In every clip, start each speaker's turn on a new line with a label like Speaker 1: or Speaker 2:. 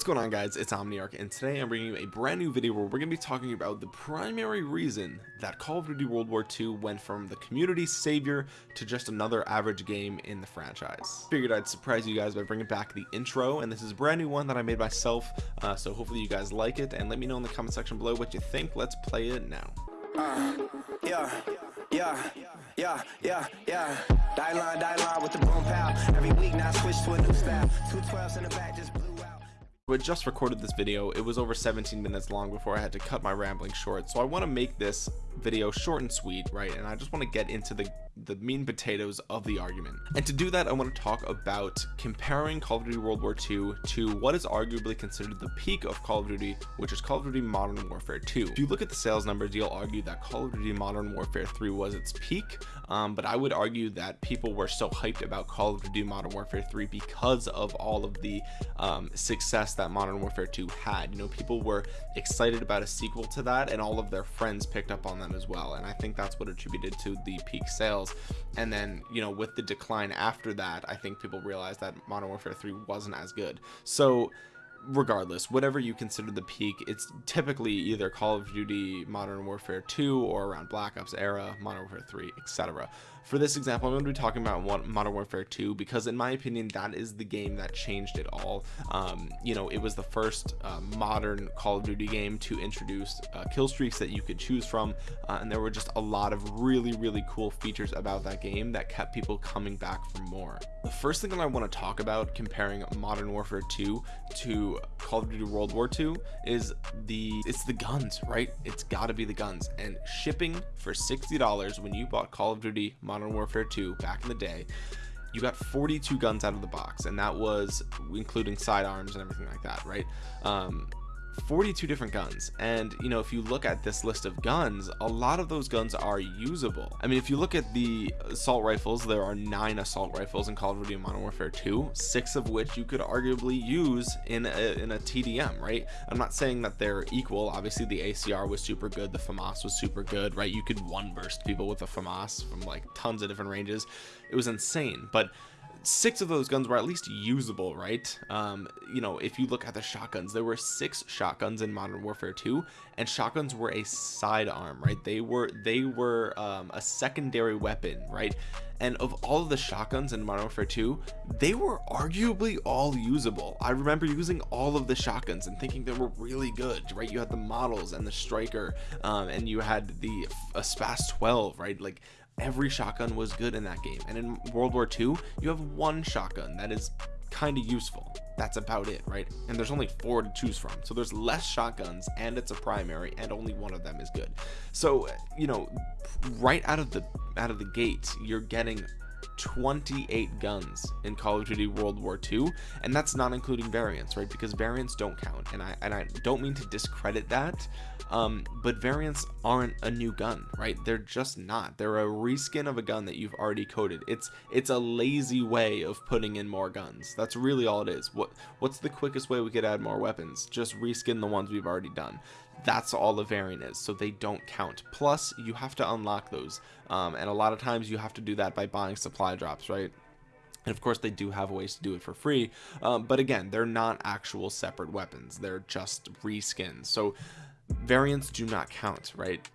Speaker 1: What's going on guys, it's Omniarch and today I'm bringing you a brand new video where we're going to be talking about the primary reason that Call of Duty World War II went from the community savior to just another average game in the franchise. Figured I'd surprise you guys by bringing back the intro and this is a brand new one that I made myself uh, so hopefully you guys like it and let me know in the comment section below what you think. Let's play it now. Uh, yeah, yeah, yeah, yeah, yeah. Die line, die line with the boom pow. Every week now switch to a new style. Two twelves in the back just I just recorded this video it was over 17 minutes long before I had to cut my rambling short. So I want to make this video short and sweet right? And I just want to get into the the mean potatoes of the argument. And to do that I want to talk about comparing Call of Duty World War II to what is arguably considered the peak of Call of Duty which is Call of Duty Modern Warfare 2 if you look at the sales numbers you'll argue that Call of Duty Modern Warfare 3 was its peak um, but I would argue that people were so hyped about Call of Duty Modern Warfare 3 because of all of the um, success that Modern Warfare 2 had. You know people were excited about a sequel to that and all of their friends picked up on that as well and I think that's what attributed to the peak sales. And then you know with the decline after that I think people realized that Modern Warfare 3 wasn't as good. So regardless whatever you consider the peak it's typically either call of duty modern warfare 2 or around black ops era modern warfare 3 etc for this example i'm going to be talking about modern warfare 2 because in my opinion that is the game that changed it all. Um, you know it was the first uh, modern call of duty game to introduce uh, kill streaks that you could choose from uh, and there were just a lot of really really cool features about that game that kept people coming back for more. The first thing that i want to talk about comparing modern warfare 2 to call of duty world war 2 is the it's the guns right? It's got to be the guns. And shipping for 60 dollars when you bought call of duty modern warfare 2 back in the day you got 42 guns out of the box and that was including sidearms and everything like that right? Um 42 different guns. And you know if you look at this list of guns a lot of those guns are usable. I mean if you look at the assault rifles there are nine assault rifles in Call of Duty Modern Warfare 2 six of which you could arguably use in a, in a TDM right? I'm not saying that they're equal. Obviously the ACR was super good the FAMAS was super good right? You could one burst people with a FAMAS from like tons of different ranges. It was insane. But six of those guns were at least usable right? Um you know if you look at the shotguns there were six shotguns in modern warfare 2 and shotguns were a sidearm right? They were they were um, a secondary weapon right? And of all of the shotguns in modern warfare 2 they were arguably all usable. I remember using all of the shotguns and thinking they were really good right? You had the models and the striker um, and you had the a spas 12 right? Like every shotgun was good in that game. And in world war ii you have one shotgun that is kind of useful. That's about it right? And there's only four to choose from. So there's less shotguns and it's a primary and only one of them is good. So you know right out of the out of the gate you're getting 28 guns in Call of Duty World War II and that's not including variants right? Because variants don't count and I and I don't mean to discredit that um, but variants aren't a new gun right? They're just not. They're a reskin of a gun that you've already coded. It's it's a lazy way of putting in more guns. That's really all it is. What what's the quickest way we could add more weapons? Just reskin the ones we've already done that's all the variant is so they don't count. Plus you have to unlock those um, and a lot of times you have to do that by buying supply drops right? And of course they do have ways to do it for free um, but again they're not actual separate weapons. They're just reskins. So variants do not count right?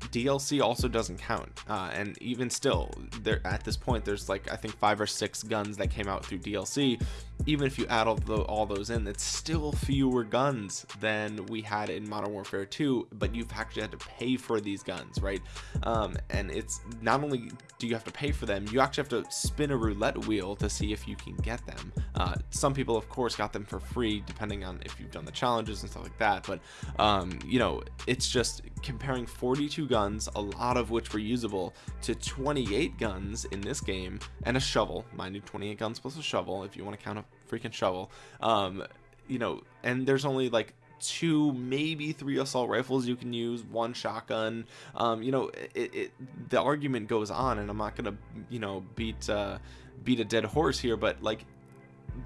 Speaker 1: DLC also doesn't count uh, and even still there at this point there's like I think five or six guns that came out through DLC even if you add all, the, all those in it's still fewer guns than we had in modern warfare 2 but you've actually had to pay for these guns right? Um, and it's not only do you have to pay for them you actually have to spin a roulette wheel to see if you can get them. Uh, some people of course got them for free depending on if you've done the challenges and stuff like that but um, you know it's just comparing 42 guns a lot of which were usable to 28 guns in this game and a shovel mind you 28 guns plus a shovel if you want to count a freaking shovel. Um you know and there's only like two maybe three assault rifles you can use one shotgun. Um you know it, it the argument goes on and i'm not gonna you know beat uh beat a dead horse here but like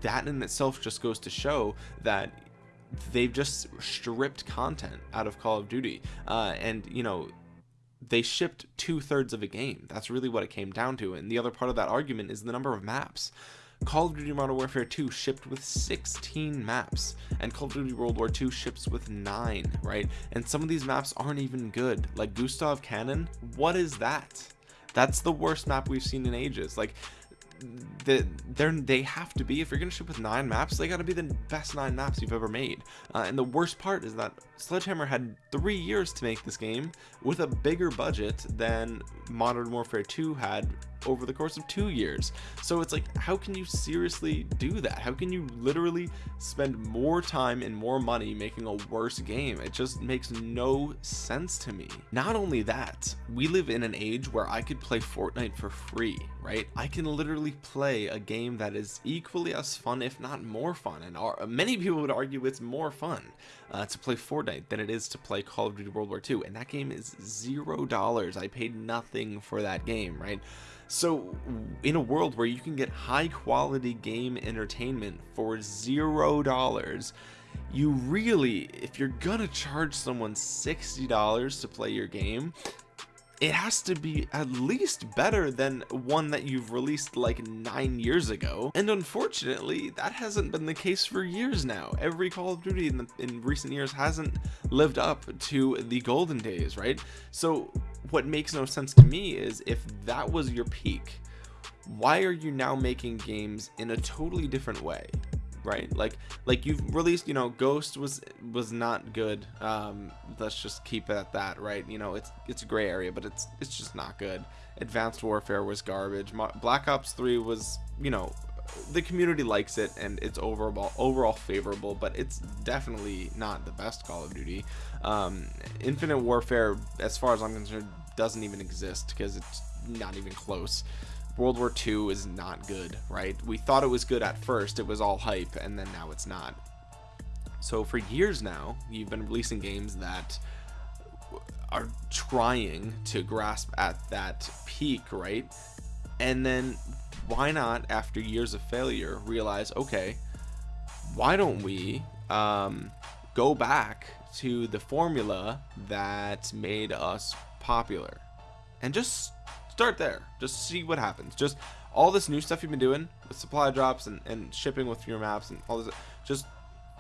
Speaker 1: that in itself just goes to show that they've just stripped content out of call of duty. Uh and you know they shipped two-thirds of a game. That's really what it came down to. And the other part of that argument is the number of maps Call of Duty Modern Warfare 2 shipped with 16 maps, and Call of Duty World War 2 ships with 9, right? And some of these maps aren't even good. Like Gustav Cannon, what is that? That's the worst map we've seen in ages. Like, the, they're they have to be if you're gonna ship with nine maps they got to be the best nine maps you've ever made uh, and the worst part is that sledgehammer had three years to make this game with a bigger budget than modern warfare 2 had over the course of two years. So it's like how can you seriously do that? How can you literally spend more time and more money making a worse game? It just makes no sense to me. Not only that we live in an age where i could play fortnite for free right? I can literally play a game that is equally as fun if not more fun and are, many people would argue it's more fun uh, to play Fortnite than it is to play Call of Duty World War II and that game is zero dollars. I paid nothing for that game right so in a world where you can get high quality game entertainment for zero dollars, you really, if you're gonna charge someone $60 to play your game, it has to be at least better than one that you've released like nine years ago. And unfortunately that hasn't been the case for years now. Every call of duty in, the, in recent years hasn't lived up to the golden days right? So what makes no sense to me is if that was your peak why are you now making games in a totally different way right? Like like you've released you know ghost was was not good. Um let's just keep it at that right? You know it's it's a gray area but it's it's just not good. Advanced warfare was garbage. Black ops 3 was you know the community likes it and it's overall overall favorable but it's definitely not the best call of duty um infinite warfare as far as i'm concerned doesn't even exist because it's not even close World War II is not good, right? We thought it was good at first, it was all hype, and then now it's not. So for years now, you've been releasing games that are trying to grasp at that peak, right? And then why not, after years of failure, realize, okay, why don't we um, go back to the formula that made us popular? And just start there. Just see what happens. Just all this new stuff you've been doing with supply drops and, and shipping with your maps and all this just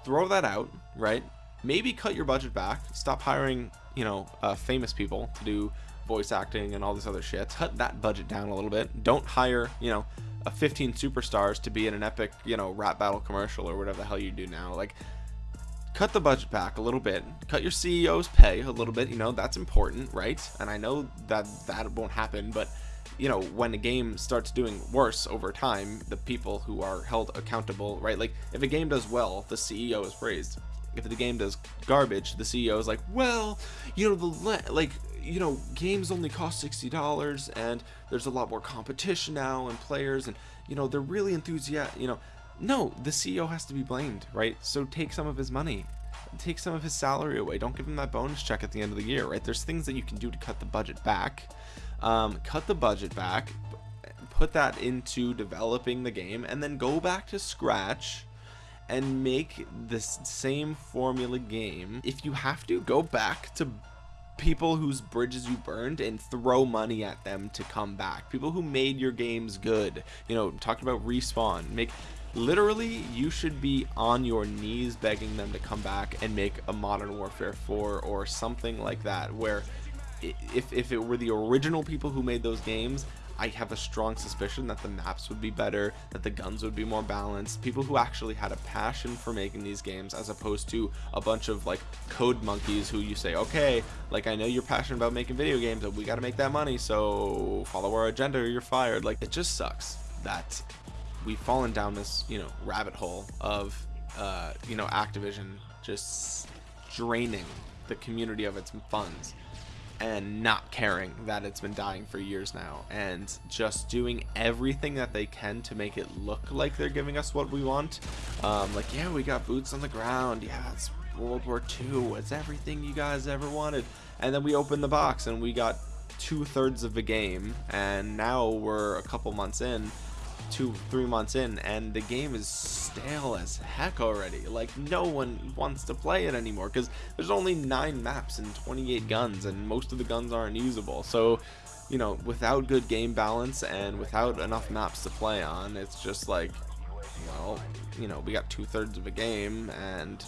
Speaker 1: throw that out right? Maybe cut your budget back. Stop hiring you know uh, famous people to do voice acting and all this other shit. Cut that budget down a little bit. Don't hire you know a 15 superstars to be in an epic you know rap battle commercial or whatever the hell you do now. Like cut the budget back a little bit. Cut your ceo's pay a little bit. You know that's important right? And i know that that won't happen but you know when a game starts doing worse over time the people who are held accountable right? Like if a game does well the ceo is praised if the game does garbage the ceo is like well you know the like you know games only cost 60 dollars and there's a lot more competition now and players and you know they're really enthusiastic you know no, the CEO has to be blamed, right? So take some of his money. Take some of his salary away. Don't give him that bonus check at the end of the year, right? There's things that you can do to cut the budget back. Um, cut the budget back, put that into developing the game, and then go back to scratch and make this same formula game. If you have to, go back to people whose bridges you burned and throw money at them to come back. People who made your games good. You know, talked about respawn. Make literally you should be on your knees begging them to come back and make a modern warfare 4 or something like that where if, if it were the original people who made those games I have a strong suspicion that the maps would be better, that the guns would be more balanced, people who actually had a passion for making these games as opposed to a bunch of like code monkeys who you say, okay, like I know you're passionate about making video games, but we got to make that money, so follow our agenda or you're fired. Like it just sucks that we've fallen down this you know rabbit hole of uh, you know Activision just draining the community of its funds and not caring that it's been dying for years now and just doing everything that they can to make it look like they're giving us what we want. Um, like yeah we got boots on the ground. Yeah it's World War II it's everything you guys ever wanted. And then we opened the box and we got two-thirds of the game. And now we're a couple months in two, three months in, and the game is stale as heck already. Like, no one wants to play it anymore, because there's only 9 maps and 28 guns, and most of the guns aren't usable. So, you know, without good game balance and without enough maps to play on, it's just like, well, you know, we got two thirds of a game, and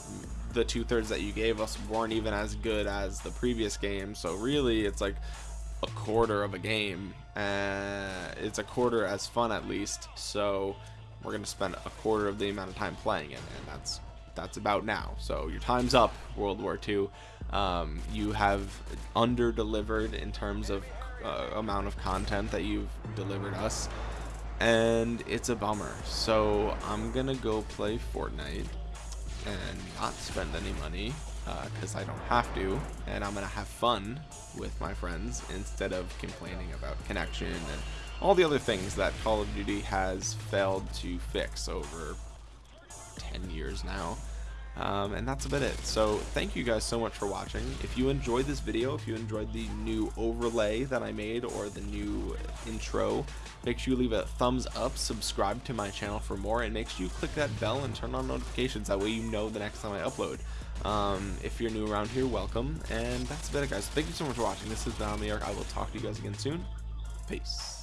Speaker 1: the two thirds that you gave us weren't even as good as the previous game. So really, it's like a quarter of a game. Uh, it's a quarter as fun at least. So we're gonna spend a quarter of the amount of time playing it, and that's that's about now. So your time's up, World War II. Um, you have under delivered in terms of uh, amount of content that you've delivered us and it's a bummer so I'm gonna go play Fortnite and not spend any money because uh, I don't have to and I'm gonna have fun with my friends instead of complaining about connection and all the other things that Call of Duty has failed to fix over 10 years now. Um, and that's about it. So thank you guys so much for watching. If you enjoyed this video if you enjoyed the new overlay that I made or the new intro make sure you leave a thumbs up subscribe to my channel for more and make sure you click that bell and turn on notifications. That way you know the next time I upload um, if you're new around here welcome. And that's about it guys. Thank you so much for watching. This is Don the Ark. I will talk to you guys again soon. Peace